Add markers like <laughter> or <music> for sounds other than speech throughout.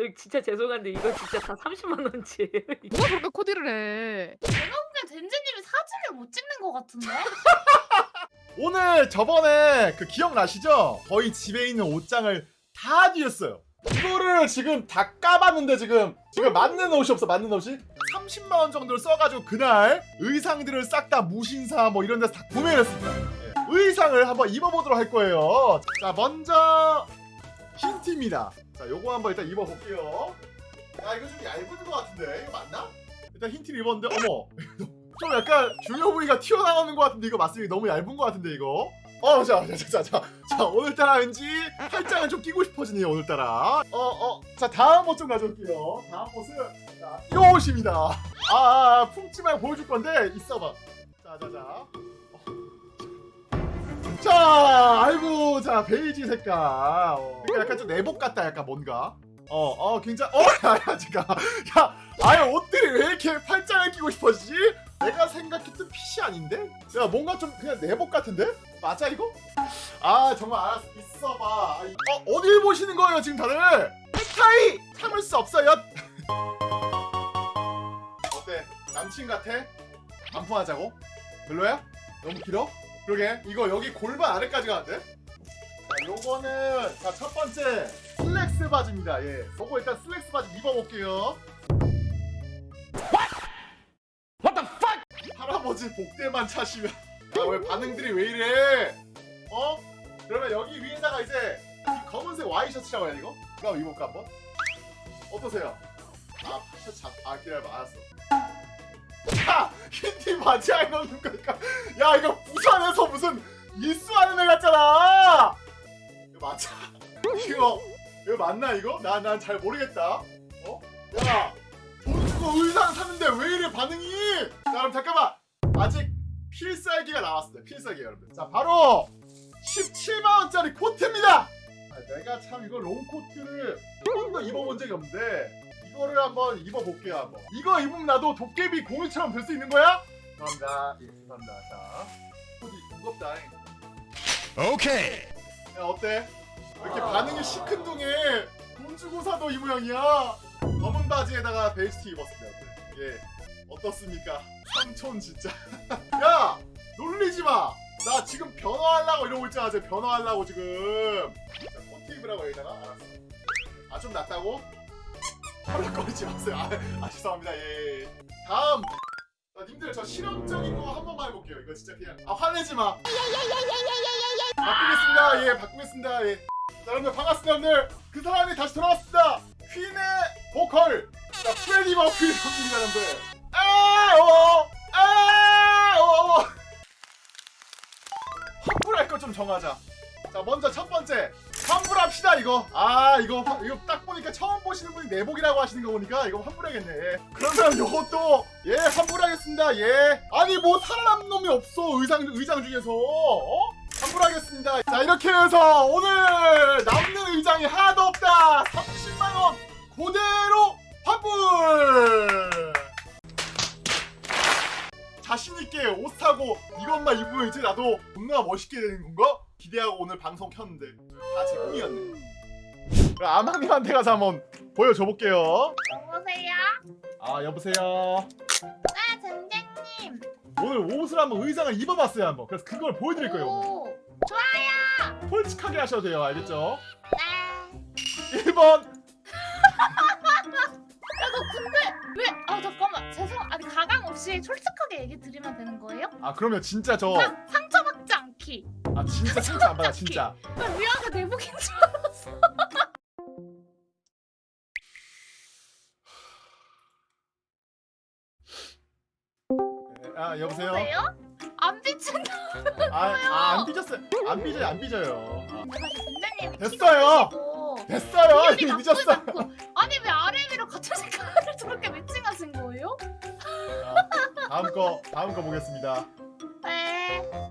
저 진짜 죄송한데 이거 진짜 다 30만 원치예요. 누가 그렇게 코디를 해? 내가 보기엔 덴지님이 사진을 못 찍는 것 같은데? <laughs> 오늘 저번에 그 기억나시죠? 저희 집에 있는 옷장을 다 뒤졌어요. 이거를 지금 다 까봤는데 지금 지금 맞는 옷이 없어 맞는 옷이 30만 원 정도를 써가지고 그날 의상들을 싹 다 무신사 뭐 이런 데서 다 구매를 했습니다. 예. 의상을 한번 입어보도록 할 거예요. 자 먼저 흰티입니다. 자 요거 한번 일단 입어볼게요. 야 이거 좀 얇은 것 같은데 이거 맞나? 일단 흰티를 입었는데 어머 <laughs> 좀 약간 중요 부위가 튀어나오는 것 같은데 이거 맞습니다. 너무 얇은 것 같은데 이거. 어, 자, 자, 자, 자, 자, 오늘따라 왠지 팔짱을 좀 끼고 싶어지네요, 오늘따라. 어, 어, 자, 다음 옷 좀 가져올게요. 다음 옷은, 자, 이 옷입니다. 아, 아, 아, 품지 말고 보여줄 건데, 있어봐. 자, 자, 자. 어. 자, 아이고, 자, 베이지 색깔. 어. 그러니까 약간 좀 내복 같다, 약간 뭔가. 어, 어, 굉장히, 어, <laughs> 야, 야, 아예 옷들이 왜 이렇게 팔짱을 끼고 싶어지지? 내가 생각했던 핏이 아닌데? 야 뭔가 좀 그냥 내복 같은데? 맞아 이거? 아 정말 알았어 있어봐 어 어딜 보시는 거예요 지금 다들? 넥타이 참을 수 없어요 <laughs> 어때? 남친 같아? 반품하자고? 별로야? 너무 길어? 그러게 이거 여기 골반 아래까지 가는데? 자 요거는 자 첫 번째 슬랙스 바지입니다 예 요거 일단 슬랙스 바지 입어볼게요 할아버지 복대만 차시면 아왜 반응들이 왜 이래 어? 그러면 여기 위에다가 이제 이 검은색 와이셔츠라고 해야 이거? 한번 입어볼까 한번? 어떠세요? 아 셔츠 잡- 아 기다려봐 알았어 <laughs> 야! 바지 안 입는 거니까 야 이거 부산에서 무슨 일수하는 애 같잖아 이거 맞아 이거 이거 맞나 이거? 나 난 잘 모르겠다 어? 야! 돈 주고 의상 사는데 왜 이래 반응이 자 그럼 잠깐만 아직 필살기가 나왔습니다 필살기 여러분 자 바로 17만원짜리 코트입니다 아, 내가 참 이거 롱코트를 한 번도 입어본 적이 없는데 이거를 한번 입어볼게요 한번 이거 입으면 나도 도깨비 공유처럼 될 수 있는 거야? 감사합니다 예 감사합니다 자 코디 무겁다 오케이. 야 어때? 왜 이렇게 반응이 시큰둥해 돈 주고 사도 이 모양이야 검은 바지에다가 베이스티 입었습니다? 예 어떻습니까? 삼촌 진짜 <laughs> 야 놀리지 마. 나 지금 변화하려고 이러고 있잖아. 지금 변화하려고 지금. 자, 코트 입으라고 여기다가 알았어. 아 좀 낫다고? <laughs> 헐렁거리지 마세요. 아, 아 죄송합니다. 예. 예. 다음. 자, 님들 저 실험적인 거 한 번만 해볼게요. 이거 진짜 그냥 아 화내지 마. 바꾸겠습니다. 예, 바꾸겠습니다. 예. 자, 여러분들 반갑습니다. 여러분들 그 사람이 다시 돌아왔습니다. 퀸의 보컬. 자, 프레디 머큐리 선수입니다, 여러분들. 아, 어, 아, 어. 환불할 거 좀 정하자. 자, 먼저 첫 번째 환불합시다 이거. 아, 이거 화- 이거 딱 보니까 처음 보시는 분이 내복이라고 하시는 거 보니까 이거 환불해야겠네. 예. 그러면 요것도 예 환불하겠습니다. 예. 아니 뭐 살아남는 놈이 없어 의상 의장 중에서. 어? 환불하겠습니다. 자 이렇게 해서 오늘 남는 의장이 하나도 없다. 30만 원 그대로 환불. 자신있게 옷 사고 이것만 입으면 이제 나도 존나 멋있게 되는 건가? 기대하고 오늘 방송 켰는데 다 제 꿈이었네 그럼 아마님한테 가서 한번 보여줘 볼게요 여보세요? 아 여보세요 네, 덴지님. 오늘 옷을 한번 의상을 입어봤어요 한번 그래서 그걸 보여드릴 거예요 오늘 오, 좋아요. 솔직하게 하셔도 돼요 알겠죠? 네. 1번 야, 너 근데 왜? 아, 잠깐만. 죄송. 아니 가강 없이 솔직하게 얘기 드리면 되는 거예요? 아 그러면 진짜 저 않기. 아 진짜 상처 안 받아 진짜 나 미안해 내복인 줄 알았어. 아 여보세요? 안 비친다. 아안 삐졌어요 안 삐져요 안 삐져요 아, 됐어요. 됐어요 이미 늦었어 아니 왜 위로 같은 색깔을 저렇게 매칭하신 거예요? 자, 다음 거 다음 거 보겠습니다 네.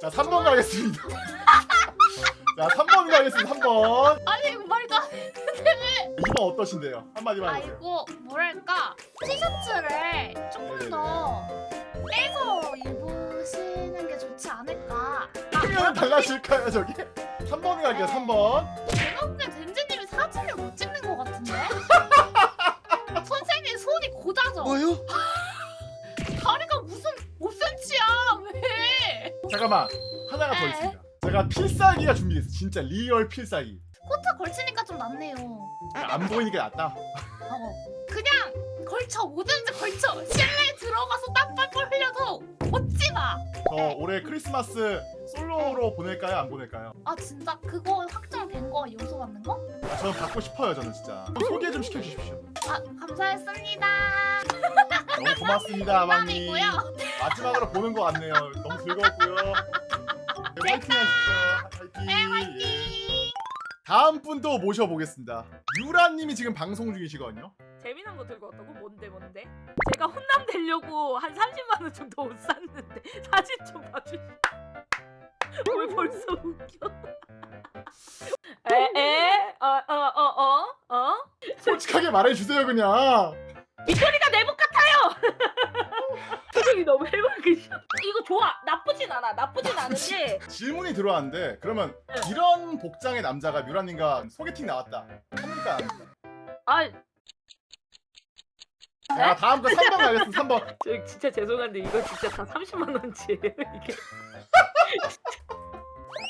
자 3번 가겠습니다 <laughs> 자 3번 가겠습니다 3번 아니 이거 말도 안 해. 2번 어떠신데요? 한마디만 아 해주세요 이거 뭐랄까 티셔츠를 조금 네네네. 더 빼서 입으시는 게 좋지 않을까. 아, 크면 달라질까요 저기? 3번 갈게요 3번 제가 보기엔 젠지님이 사진을 못 찍는 것 같은데? <laughs> 선생님 손이 고자죠. 뭐요? <laughs> 잠깐만 하나가 더 네. 있습니다 제가 필살기가 준비됐어 진짜 real 필살기 코트 걸치니까 좀 낫네요. 안 보이니까 낫다 어. 그냥 걸쳐 뭐든지 걸쳐. 실내에 들어가서 땀 뻘뻘 흘려도 벗지 마. 저 올해 크리스마스 솔로로 보낼까요 안 보낼까요? 아 진짜 그거 확정된 거 요소 받는 거? 아, 저는 받고 싶어요 저는 진짜 소개 좀 시켜주십시오 아 감사했습니다. <laughs> 너무 고맙습니다 아마님 농담이고요. 마지막으로 보는 것 같네요 너무 즐거웠고요 네, 화이팅 하십시오 네 화이팅 화이팅. 다음 분도 모셔보겠습니다 유라님이 지금 방송 중이시거든요 재미난 거 들고 왔다고? 뭔데 뭔데? 제가 혼남 되려고 한 30만 원 정도 옷 샀는데 사진 좀 봐주시. <laughs> 왜 벌써 웃겨? 에에 어어어 어 어, 어? 솔직하게 말해주세요 그냥 같아요. 표정이 너무 해맑으셔. 이거 좋아. 나쁘진 않아. 나쁘진 않은데 <laughs> 질문이 들어왔는데 그러면 네. 이런 복장의 남자가 뮤라님과 소개팅 나왔다 합니까? 아, 자 다음 거 3번 가겠습니다 3번 <laughs> 저 진짜 죄송한데 이거 진짜 다 30만 원치예요 이게. <laughs>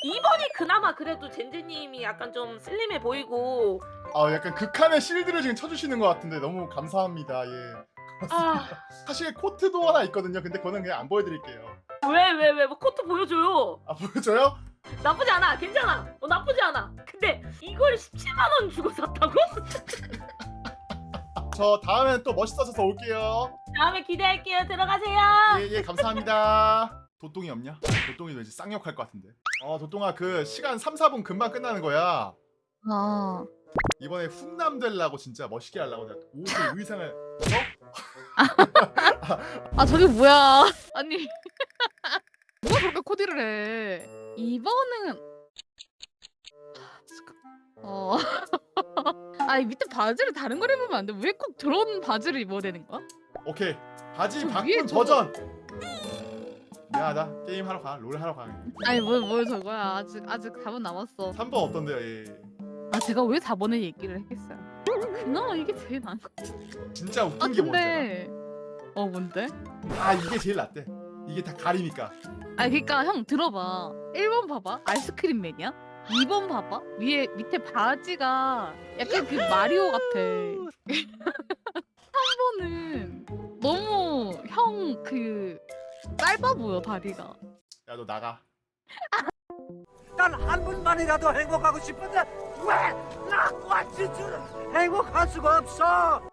2번이 그나마 그래도 젠제님이 약간 좀 슬림해 보이고 아 약간 극한의 실드를 지금 쳐주시는 것 같은데 너무 감사합니다 예 아. 사실 코트도 하나 있거든요. 근데 그거는 그냥 안 보여드릴게요. 왜 왜 왜? 뭐 코트 보여줘요. 아 보여줘요? 나쁘지 않아. 괜찮아. 어 나쁘지 않아. 근데 이걸 17만 원 주고 샀다고? <laughs> 저 다음엔 또 멋있어져서 올게요. 다음에 기대할게요. 들어가세요. 예 예 감사합니다. <laughs> 도똥이 없냐? 도똥이 왠지 쌍욕할 것 같은데? 어 도똥아 그 시간 3, 4분 금방 끝나는 거야. 아, 이번에 훈남 되려고 진짜 멋있게 하려고 내가 옷을 의상을 아 저게 뭐야? <laughs> 아니 <laughs> 누가 그렇게 코디를 해? 이번은 어. <laughs> 아니 밑에 바지를 다른 걸 입으면 안 돼? 왜꼭 저런 바지를 입어야 되는 거야? 오케이 바지 저 바꾼 저거- 버전 미안하다 게임 하러 가롤 하러 가 아니 뭘, 뭘 저거야? 아직 아직 4분 남았어. 3번 어떤데요 예. 아 제가 왜 4번을 얘기를 했겠어요? 그나마 이게 제일 나은 거. 진짜 웃긴 아게 뭔지 근데 어 뭔데? 아 이게 제일 낫대. 이게 다 가리니까. 아니 그니까 형 들어봐. 1번 봐봐. 아이스크림 맨이야? 2번 봐봐. 위에 밑에 바지가 약간 그 마리오 같아. <laughs> 3번은 너무 형 그 짧아 보여 다리가. 야 너 나가. 단한 분만이라도 행복하고 싶은데 Where? Not what you do! Айгу хасг опсоо!